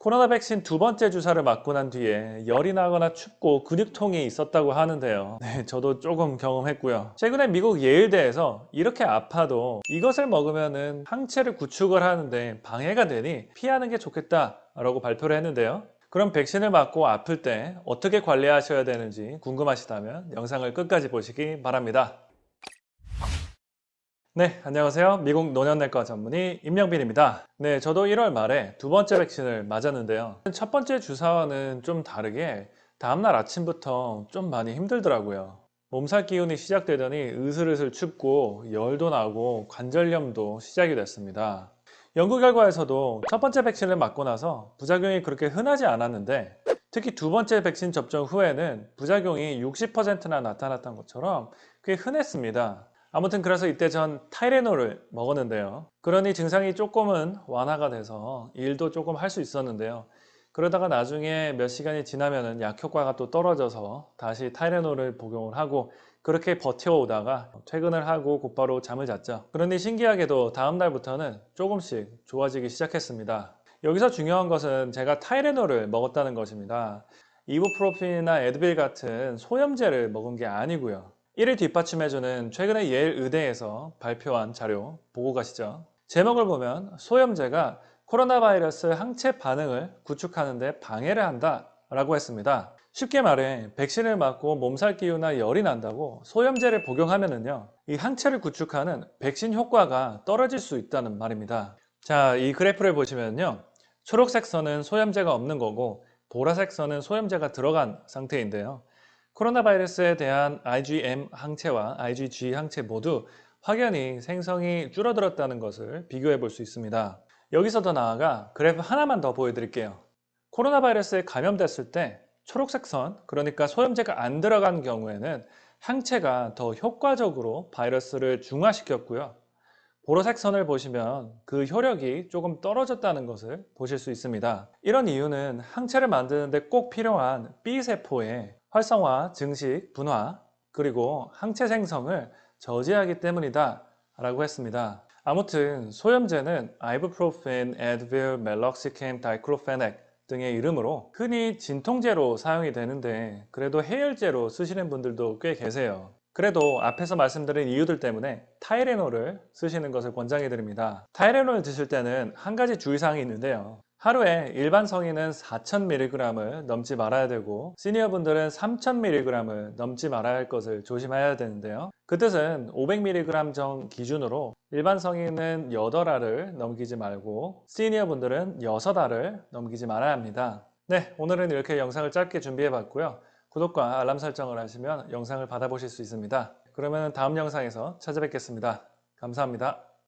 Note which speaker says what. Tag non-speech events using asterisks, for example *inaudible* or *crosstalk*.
Speaker 1: 코로나 백신 두 번째 주사를 맞고 난 뒤에 열이 나거나 춥고 근육통이 있었다고 하는데요. *laughs* 네, 저도 조금 경험했고요. 최근에 미국 예일대에서 이렇게 아파도 이것을 먹으면 항체를 구축을 하는데 방해가 되니 피하는 게 좋겠다라고 발표를 했는데요. 그럼 백신을 맞고 아플 때 어떻게 관리하셔야 되는지 궁금하시다면 영상을 끝까지 보시기 바랍니다. 네, 안녕하세요. 미국 노년내과 전문의 임영빈입니다. 네, 저도 1월 말에 두 번째 백신을 맞았는데요. 첫 번째 주사와는 좀 다르게 다음날 아침부터 좀 많이 힘들더라고요. 몸살 기운이 시작되더니 으슬으슬 춥고 열도 나고 관절염도 시작이 됐습니다. 연구 결과에서도 첫 번째 백신을 맞고 나서 부작용이 그렇게 흔하지 않았는데 특히 두 번째 백신 접종 후에는 부작용이 60%나 나타났던 것처럼 꽤 흔했습니다. 아무튼 그래서 이때 전 타이레놀을 먹었는데요. 그러니 증상이 조금은 완화가 돼서 일도 조금 할 수 있었는데요. 그러다가 나중에 몇 시간이 지나면 약효과가 또 떨어져서 다시 타이레놀을 복용을 하고 그렇게 버텨오다가 퇴근을 하고 곧바로 잠을 잤죠. 그러니 신기하게도 다음 날부터는 조금씩 좋아지기 시작했습니다. 여기서 중요한 것은 제가 타이레놀을 먹었다는 것입니다. 이부프로핀이나 에드빌 같은 소염제를 먹은 게 아니고요. 이를 뒷받침해주는 최근에 예일 의대에서 발표한 자료 보고 가시죠. 제목을 보면 소염제가 코로나 바이러스 항체 반응을 구축하는 데 방해를 한다 라고 했습니다. 쉽게 말해 백신을 맞고 몸살 기우나 열이 난다고 소염제를 복용하면은요 이 항체를 구축하는 백신 효과가 떨어질 수 있다는 말입니다. 자, 이 그래프를 보시면요 초록색 선은 소염제가 없는 거고 보라색 선은 소염제가 들어간 상태인데요. 코로나 바이러스에 대한 IgM 항체와 IgG 항체 모두 확연히 생성이 줄어들었다는 것을 비교해 볼 수 있습니다. 여기서 더 나아가 그래프 하나만 더 보여드릴게요. 코로나 바이러스에 감염됐을 때 초록색 선, 그러니까 소염제가 안 들어간 경우에는 항체가 더 효과적으로 바이러스를 중화시켰고요. 보라색 선을 보시면 그 효력이 조금 떨어졌다는 것을 보실 수 있습니다. 이런 이유는 항체를 만드는데 꼭 필요한 B세포의 활성화, 증식, 분화, 그리고 항체 생성을 저지하기 때문이다 라고 했습니다. 아무튼 소염제는 아이부프로펜, 에드빌, 멜록시캠, 다이크로페넥 등의 이름으로 흔히 진통제로 사용이 되는데 그래도 해열제로 쓰시는 분들도 꽤 계세요. 그래도 앞에서 말씀드린 이유들 때문에 타이레놀을 쓰시는 것을 권장해 드립니다. 타이레놀 드실 때는 한 가지 주의사항이 있는데요. 하루에 일반 성인은 4,000mg을 넘지 말아야 되고 시니어분들은 3,000mg을 넘지 말아야 할 것을 조심해야 되는데요. 그 뜻은 500mg 정 기준으로 일반 성인은 8알을 넘기지 말고 시니어분들은 6알을 넘기지 말아야 합니다. 네, 오늘은 이렇게 영상을 짧게 준비해 봤고요. 구독과 알람 설정을 하시면 영상을 받아보실 수 있습니다. 그러면 다음 영상에서 찾아뵙겠습니다. 감사합니다.